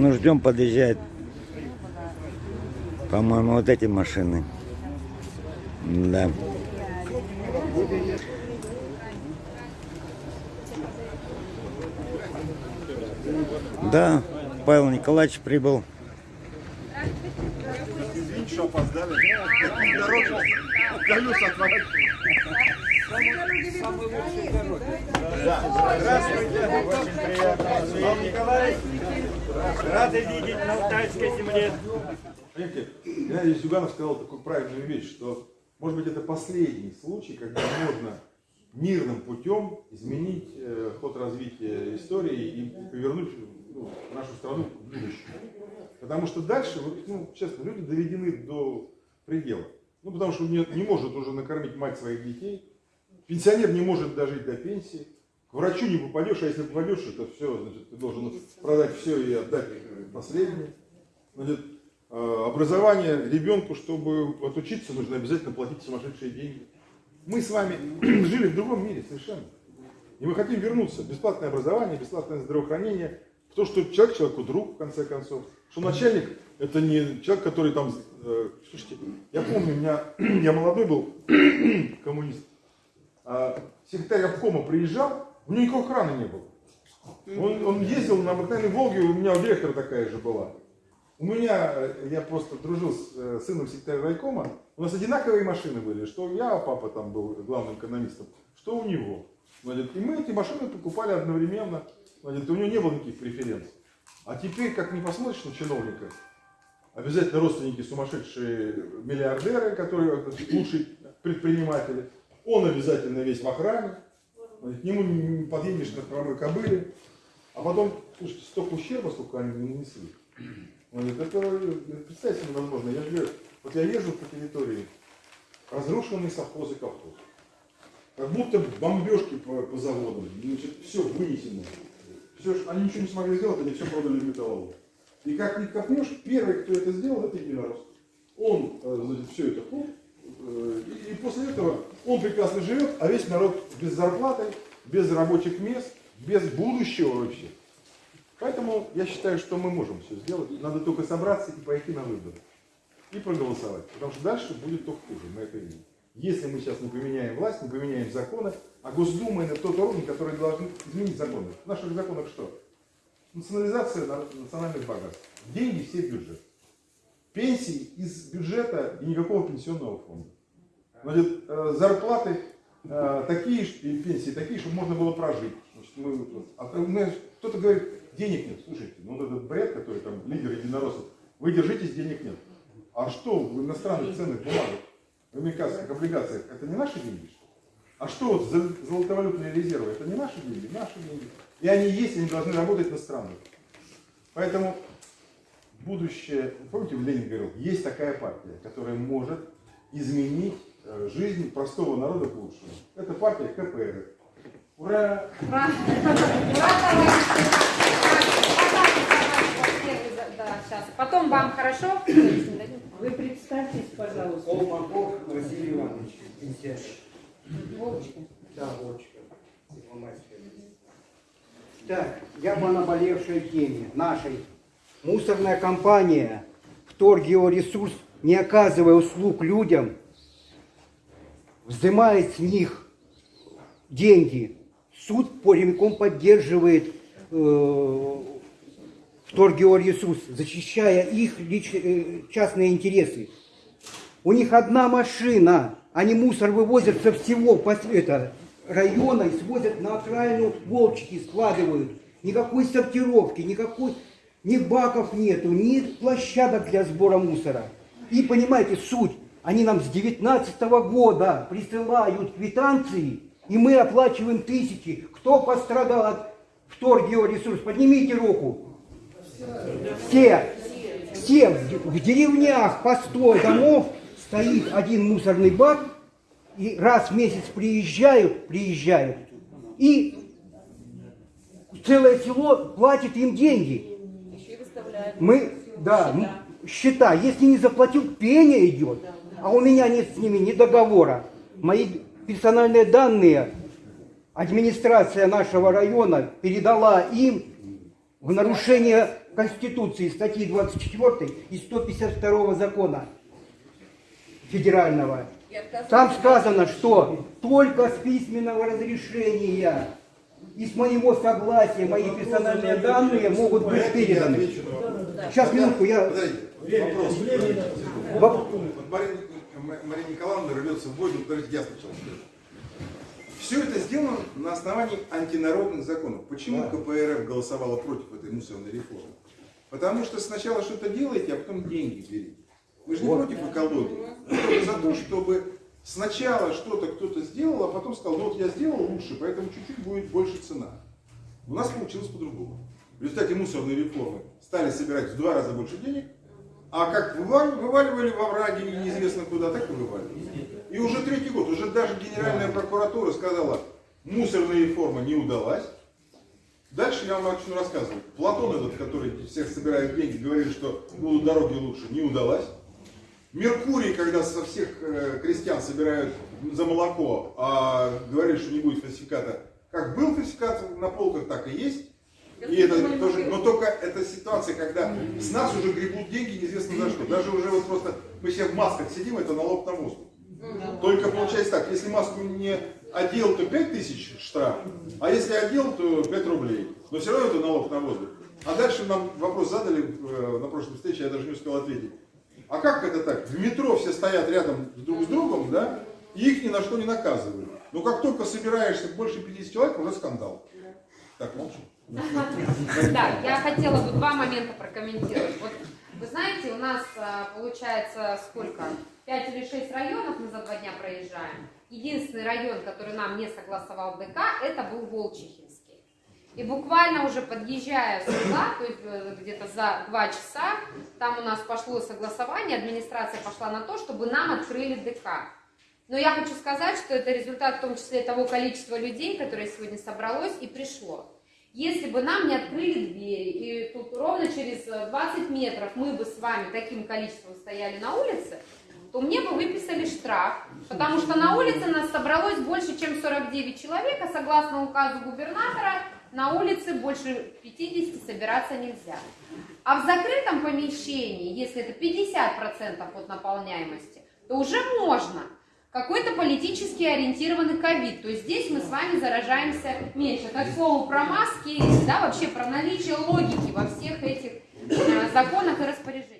Ну, ждем, подъезжает. По-моему, вот эти машины. Да. Да, Павел Николаевич прибыл. Что опоздали. Дорога, колеса отворачивают. Здравствуйте, очень приятно. Павел Николаевич, рады видеть на Алтайской земле. Понимаете, Геннадий Зюганов сказал такую правильную вещь, что может быть это последний случай, когда можно мирным путем изменить э, ход развития истории и повернуть ну, нашу страну к будущему. Потому что дальше, вот, ну, честно, люди доведены до предела. Ну, потому что не, не может уже накормить мать своих детей, пенсионер не может дожить до пенсии, к врачу не попадешь, а если попадешь, это все, значит, ты должен продать все и отдать последнее. Значит, э, образование ребенку, чтобы отучиться, нужно обязательно платить сумасшедшие деньги. Мы с вами жили в другом мире совершенно. И мы хотим вернуться. Бесплатное образование, бесплатное здравоохранение. В то, что человек человеку друг, в конце концов. Что начальник это не человек, который там... э, слушайте, я помню, меня, я молодой был коммунист. А секретарь обкома приезжал, у него никакой охраны не было. Он, он ездил на обыкновенной Волге, у меня у директора такая же была. У меня, э, я просто дружил с э, сыном секретаря райкома, у нас одинаковые машины были, что я, папа там был главным экономистом, что у него. Значит, и мы эти машины покупали одновременно, значит, у него не было никаких преференций. А теперь, как не посмотришь на чиновника, обязательно родственники сумасшедшие миллиардеры, которые значит, лучшие предприниматели, он обязательно весь в охране, к нему не подъедешь на хромой кобыле, а потом, слушайте, столько ущерба, сколько они мне нанесли. Значит, это представить себе невозможно. Я же, вот я езжу по территории, разрушенные совхозы колхозы. Как будто бомбежки по, по заводам. Значит, все вынесено. Все, они ничего не смогли сделать, они все продали в металлолом. И как ни копнешь, первый, кто это сделал, это единорос. Он, э, значит, все это хоп, э, и, и после этого он прекрасно живет, а весь народ без зарплаты, без рабочих мест, без будущего вообще. Поэтому я считаю, что мы можем все сделать. Надо только собраться и пойти на выборы. И проголосовать. Потому что дальше будет только хуже, мы это видим. Если мы сейчас не поменяем власть, не поменяем законы, а Госдума это тот орган, который должен изменить законы. В наших законах что? Национализация на- национальных богатств. Деньги все в бюджет. Пенсии из бюджета и никакого пенсионного фонда. Значит, э, зарплаты э, такие, и пенсии такие, чтобы можно было прожить. Значит, мы а кто-то говорит, денег нет. Слушайте, ну вот этот бред, который там лидер единороссов, вы держитесь, денег нет. А что в иностранных ценных бумагах, в американских облигациях, это не наши деньги? А что вот золотовалютные резервы, это не наши деньги? Наши деньги. И они есть, они должны работать на страну. Поэтому будущее, помните, Ленин говорил, есть такая партия, которая может изменить э, жизнь простого народа к лучшему. Это партия КПРФ. Ура! Да, сейчас. Потом вам хорошо? Вы представьтесь, пожалуйста. Колмаков Василий Иванович, пенсионер. Вовочка. Да, Волочка, Первомайская. Так, я по наболевшей теме нашей. Мусорная компания Вторгеоресурс, не оказывая услуг людям, взимает с них деньги. Суд прямиком поддерживает э, Вторгеоресурс, защищая их лич- э, частные интересы. У них одна машина, они мусор вывозят со всего это, района и свозят на окраину волчики, складывают. Никакой сортировки, никакой, ни баков нету, ни площадок для сбора мусора. И понимаете, суть, они нам с 19 года присылают квитанции, и мы оплачиваем тысячи. Кто пострадал от вторгеоресурс? Поднимите руку. Все, все в деревнях по 100 домов стоит один мусорный бак, и раз в месяц приезжают, приезжают, и целое село платит им деньги. Мы, да, счета, если не заплатил, пение идет, а у меня нет с ними ни договора. Мои персональные данные администрация нашего района передала им в нарушение Конституции, статьи 24 и 152 закона федерального. Там сказано, что только с письменного разрешения и с моего согласия мои персональные данные могут быть переданы. вопрос. Сейчас, минутку, я... Вопрос. Воп- Вот Мария, Николаевна рвется в бой, ну, подождите, я сначала скажу. Все это сделано на основании антинародных законов. Почему КПРФ голосовала против этой мусорной реформы? Потому что сначала что-то делаете, а потом деньги берете. Вы же не против экологии. Вы за то, чтобы сначала что-то кто-то сделал, а потом сказал, ну вот я сделал лучше, поэтому чуть-чуть будет больше цена. У нас получилось по-другому. В результате мусорной реформы стали собирать в два раза больше денег, а как вывали- вываливали во враги неизвестно куда, так и вываливали. И уже третий год, уже даже Генеральная прокуратура сказала, мусорная реформа не удалась. Дальше я вам начну рассказывать. Платон этот, который всех собирает деньги, говорит, что будут дороги лучше, не удалась. Меркурий, когда со всех э, крестьян собирают за молоко, а говорит, что не будет фальсификата, как был фальсификат на полках, так и есть. И это тоже, но только это ситуация, когда с нас уже гребут деньги неизвестно за что. Даже уже вот просто мы все в масках сидим, это налог на воздух. Только получается так, если маску не одел, то 5 тысяч штраф, а если одел, то 5 рублей. Но все равно это налог на воздух. А дальше нам вопрос задали э, на прошлой встрече, я даже не успел ответить. А как это так? В метро все стоят рядом друг с другом, да, и их ни на что не наказывают. Но как только собираешься больше 50 человек, уже скандал. Так, молчу. Да, я хотела бы два момента прокомментировать. Вот вы знаете, у нас а, получается сколько? Пять или шесть районов мы за два дня проезжаем. Единственный район, который нам не согласовал ДК, это был Волчихинский. И буквально уже подъезжая сюда, то есть э, где-то за два часа, там у нас пошло согласование, администрация пошла на то, чтобы нам открыли ДК. Но я хочу сказать, что это результат в том числе того количества людей, которое сегодня собралось и пришло. Если бы нам не открыли двери, и тут ровно через э, 20 метров мы бы с вами таким количеством стояли на улице, то мне бы выписали штраф, потому что на улице нас собралось больше, чем 49 человек, а согласно указу губернатора, на улице больше 50 собираться нельзя. А в закрытом помещении, если это 50% от наполняемости, то уже можно. Какой-то политически ориентированный ковид. То есть здесь мы с вами заражаемся меньше. Это к про маски, да, вообще про наличие логики во всех этих э, законах и распоряжениях.